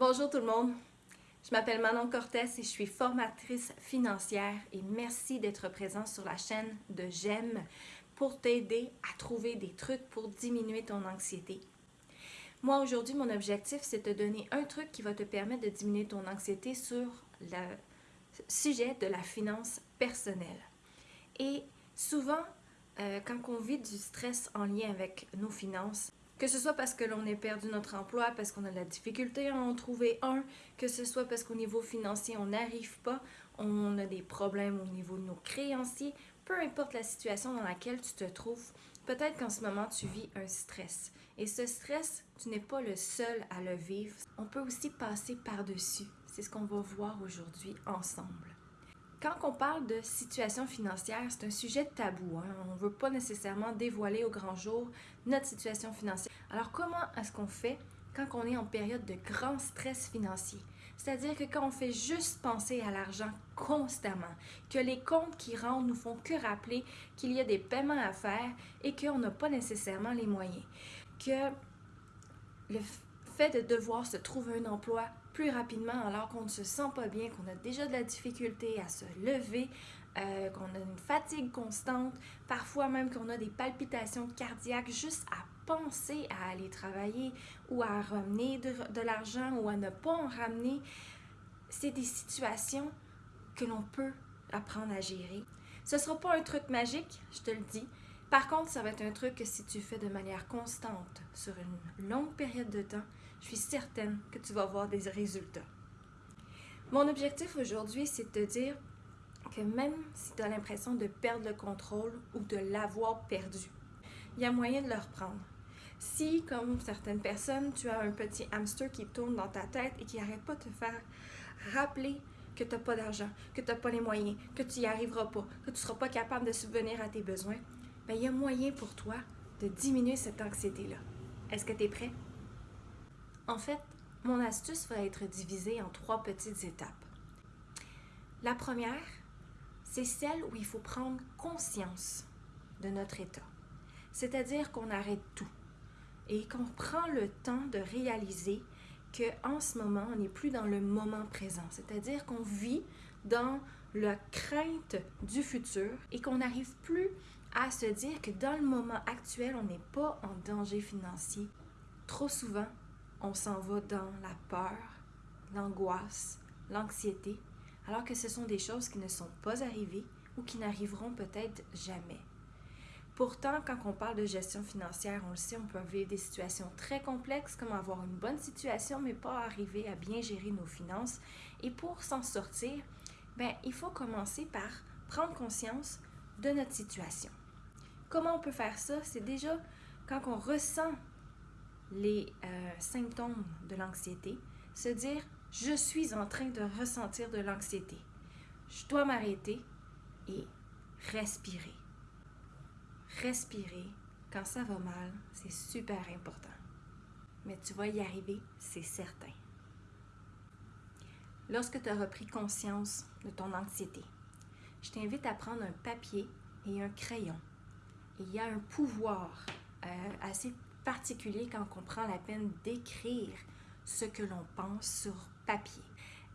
Bonjour tout le monde, je m'appelle Manon Cortès et je suis formatrice financière et merci d'être présent sur la chaîne de J'aime pour t'aider à trouver des trucs pour diminuer ton anxiété. Moi aujourd'hui, mon objectif c'est de te donner un truc qui va te permettre de diminuer ton anxiété sur le sujet de la finance personnelle. Et souvent, euh, quand on vit du stress en lien avec nos finances, que ce soit parce que l'on ait perdu notre emploi, parce qu'on a de la difficulté à en trouver un, que ce soit parce qu'au niveau financier, on n'arrive pas, on a des problèmes au niveau de nos créanciers, peu importe la situation dans laquelle tu te trouves, peut-être qu'en ce moment, tu vis un stress. Et ce stress, tu n'es pas le seul à le vivre. On peut aussi passer par-dessus. C'est ce qu'on va voir aujourd'hui ensemble. Quand on parle de situation financière, c'est un sujet tabou. Hein. On ne veut pas nécessairement dévoiler au grand jour notre situation financière. Alors comment est-ce qu'on fait quand on est en période de grand stress financier? C'est-à-dire que quand on fait juste penser à l'argent constamment, que les comptes qui rentrent nous font que rappeler qu'il y a des paiements à faire et qu'on n'a pas nécessairement les moyens. Que le fait de devoir se trouver un emploi plus rapidement alors qu'on ne se sent pas bien, qu'on a déjà de la difficulté à se lever, euh, qu'on a une fatigue constante, parfois même qu'on a des palpitations cardiaques juste à penser à aller travailler ou à ramener de, de l'argent ou à ne pas en ramener. C'est des situations que l'on peut apprendre à gérer. Ce ne sera pas un truc magique, je te le dis. Par contre, ça va être un truc que si tu fais de manière constante sur une longue période de temps, je suis certaine que tu vas voir des résultats. Mon objectif aujourd'hui, c'est de te dire que même si tu as l'impression de perdre le contrôle ou de l'avoir perdu, il y a moyen de le reprendre. Si, comme certaines personnes, tu as un petit hamster qui tourne dans ta tête et qui n'arrête pas de te faire rappeler que tu n'as pas d'argent, que tu n'as pas les moyens, que tu n'y arriveras pas, que tu ne seras pas capable de subvenir à tes besoins, bien, il y a moyen pour toi de diminuer cette anxiété-là. Est-ce que tu es prêt? En fait, mon astuce va être divisée en trois petites étapes. La première, c'est celle où il faut prendre conscience de notre état. C'est-à-dire qu'on arrête tout et qu'on prend le temps de réaliser qu'en ce moment, on n'est plus dans le moment présent. C'est-à-dire qu'on vit dans la crainte du futur et qu'on n'arrive plus à se dire que dans le moment actuel, on n'est pas en danger financier. Trop souvent, on s'en va dans la peur, l'angoisse, l'anxiété, alors que ce sont des choses qui ne sont pas arrivées ou qui n'arriveront peut-être jamais. Pourtant, quand on parle de gestion financière, on le sait, on peut vivre des situations très complexes comme avoir une bonne situation mais pas arriver à bien gérer nos finances. Et pour s'en sortir, ben, il faut commencer par prendre conscience de notre situation. Comment on peut faire ça? C'est déjà quand on ressent les euh, symptômes de l'anxiété, se dire je suis en train de ressentir de l'anxiété. Je dois m'arrêter et respirer. Respirer quand ça va mal, c'est super important. Mais tu vas y arriver, c'est certain. Lorsque tu as repris conscience de ton anxiété, je t'invite à prendre un papier et un crayon. il y a un pouvoir euh, assez particulier quand on prend la peine d'écrire ce que l'on pense sur papier.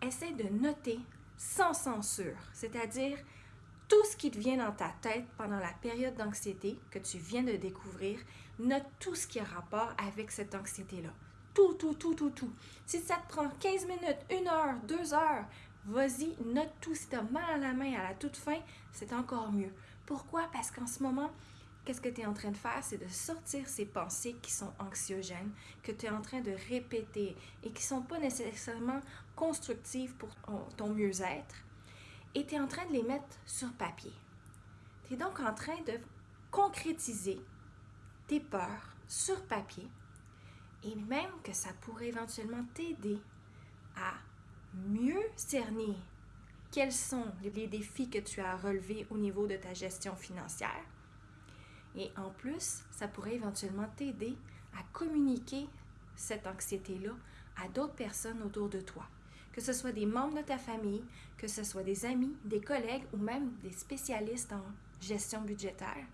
Essaie de noter sans censure, c'est-à-dire tout ce qui te vient dans ta tête pendant la période d'anxiété que tu viens de découvrir, note tout ce qui a rapport avec cette anxiété-là. Tout, tout, tout, tout, tout. Si ça te prend 15 minutes, 1 heure, 2 heures, vas-y, note tout. Si tu as mal à la main à la toute fin, c'est encore mieux. Pourquoi? Parce qu'en ce moment, qu'est-ce que tu es en train de faire? C'est de sortir ces pensées qui sont anxiogènes, que tu es en train de répéter et qui ne sont pas nécessairement constructives pour ton mieux-être. Et tu es en train de les mettre sur papier. Tu es donc en train de concrétiser tes peurs sur papier et même que ça pourrait éventuellement t'aider à mieux cerner quels sont les défis que tu as relevés au niveau de ta gestion financière et en plus, ça pourrait éventuellement t'aider à communiquer cette anxiété-là à d'autres personnes autour de toi. Que ce soit des membres de ta famille, que ce soit des amis, des collègues ou même des spécialistes en gestion budgétaire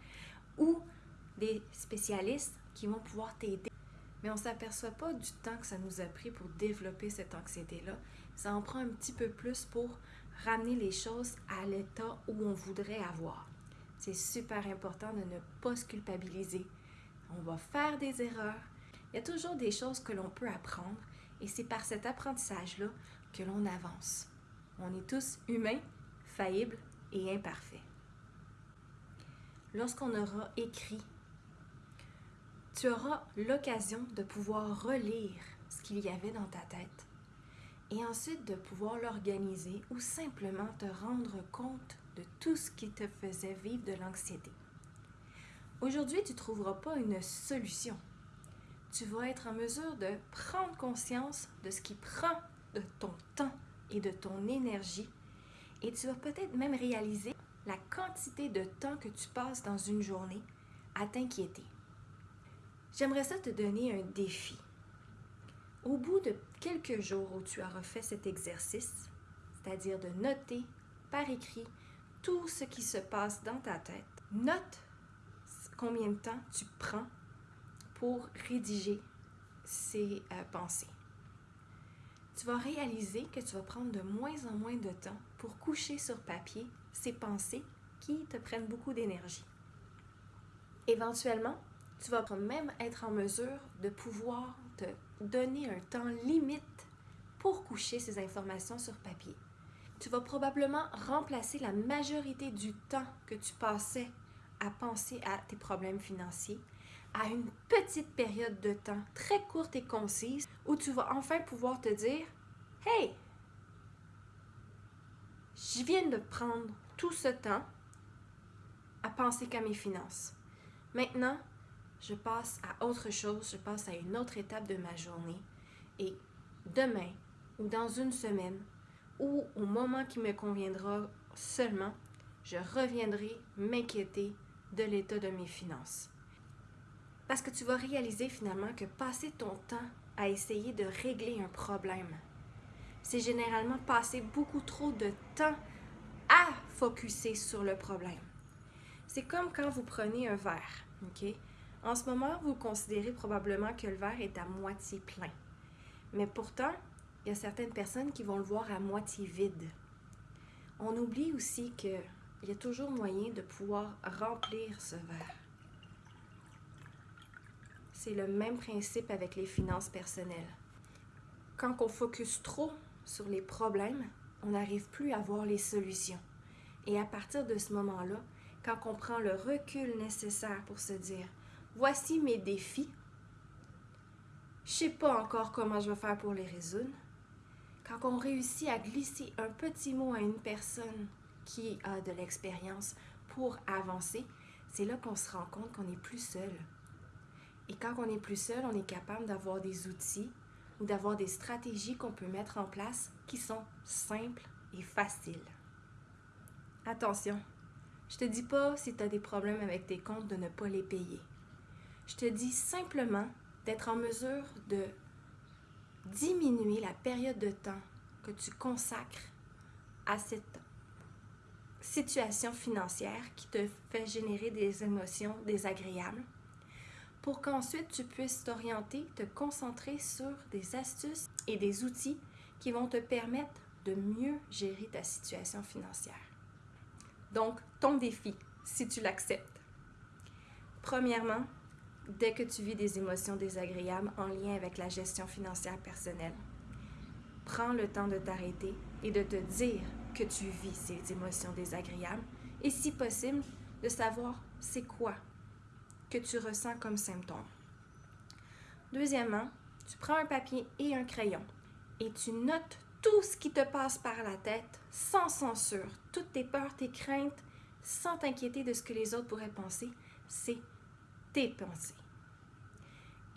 ou des spécialistes qui vont pouvoir t'aider mais on ne s'aperçoit pas du temps que ça nous a pris pour développer cette anxiété-là. Ça en prend un petit peu plus pour ramener les choses à l'état où on voudrait avoir. C'est super important de ne pas se culpabiliser. On va faire des erreurs. Il y a toujours des choses que l'on peut apprendre et c'est par cet apprentissage-là que l'on avance. On est tous humains, faillibles et imparfaits. Lorsqu'on aura écrit, tu auras l'occasion de pouvoir relire ce qu'il y avait dans ta tête et ensuite de pouvoir l'organiser ou simplement te rendre compte de tout ce qui te faisait vivre de l'anxiété. Aujourd'hui, tu ne trouveras pas une solution. Tu vas être en mesure de prendre conscience de ce qui prend de ton temps et de ton énergie et tu vas peut-être même réaliser la quantité de temps que tu passes dans une journée à t'inquiéter. J'aimerais ça te donner un défi. Au bout de quelques jours où tu auras fait cet exercice, c'est-à-dire de noter par écrit tout ce qui se passe dans ta tête, note combien de temps tu prends pour rédiger ces euh, pensées. Tu vas réaliser que tu vas prendre de moins en moins de temps pour coucher sur papier ces pensées qui te prennent beaucoup d'énergie. Éventuellement, tu vas même être en mesure de pouvoir te donner un temps limite pour coucher ces informations sur papier. Tu vas probablement remplacer la majorité du temps que tu passais à penser à tes problèmes financiers à une petite période de temps très courte et concise où tu vas enfin pouvoir te dire Hey, je viens de prendre tout ce temps à penser qu'à mes finances. Maintenant, je passe à autre chose, je passe à une autre étape de ma journée. Et demain, ou dans une semaine, ou au moment qui me conviendra seulement, je reviendrai m'inquiéter de l'état de mes finances. Parce que tu vas réaliser finalement que passer ton temps à essayer de régler un problème, c'est généralement passer beaucoup trop de temps à focuser sur le problème. C'est comme quand vous prenez un verre, OK? En ce moment, vous considérez probablement que le verre est à moitié plein. Mais pourtant, il y a certaines personnes qui vont le voir à moitié vide. On oublie aussi qu'il y a toujours moyen de pouvoir remplir ce verre. C'est le même principe avec les finances personnelles. Quand on focus trop sur les problèmes, on n'arrive plus à voir les solutions. Et à partir de ce moment-là, quand on prend le recul nécessaire pour se dire voici mes défis. Je sais pas encore comment je vais faire pour les résoudre. Quand on réussit à glisser un petit mot à une personne qui a de l'expérience pour avancer, c'est là qu'on se rend compte qu'on n'est plus seul. Et quand on n'est plus seul, on est capable d'avoir des outils ou d'avoir des stratégies qu'on peut mettre en place qui sont simples et faciles. Attention, je te dis pas si tu as des problèmes avec tes comptes de ne pas les payer. Je te dis simplement d'être en mesure de diminuer la période de temps que tu consacres à cette situation financière qui te fait générer des émotions désagréables pour qu'ensuite tu puisses t'orienter, te concentrer sur des astuces et des outils qui vont te permettre de mieux gérer ta situation financière. Donc, ton défi, si tu l'acceptes. Premièrement, dès que tu vis des émotions désagréables en lien avec la gestion financière personnelle. Prends le temps de t'arrêter et de te dire que tu vis ces émotions désagréables et si possible, de savoir c'est quoi que tu ressens comme symptôme. Deuxièmement, tu prends un papier et un crayon et tu notes tout ce qui te passe par la tête sans censure, toutes tes peurs, tes craintes, sans t'inquiéter de ce que les autres pourraient penser. C'est tes pensées.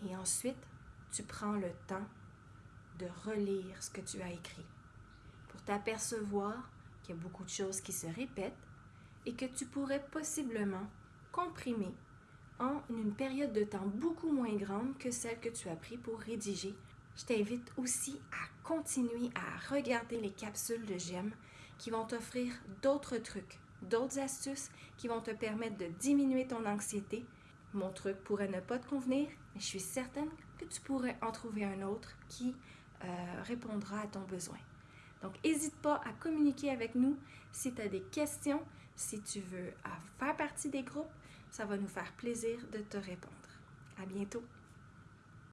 Et ensuite, tu prends le temps de relire ce que tu as écrit pour t'apercevoir qu'il y a beaucoup de choses qui se répètent et que tu pourrais possiblement comprimer en une période de temps beaucoup moins grande que celle que tu as pris pour rédiger. Je t'invite aussi à continuer à regarder les capsules de GEM qui vont t'offrir d'autres trucs, d'autres astuces qui vont te permettre de diminuer ton anxiété mon truc pourrait ne pas te convenir, mais je suis certaine que tu pourrais en trouver un autre qui euh, répondra à ton besoin. Donc, n'hésite pas à communiquer avec nous si tu as des questions, si tu veux faire partie des groupes. Ça va nous faire plaisir de te répondre. À bientôt!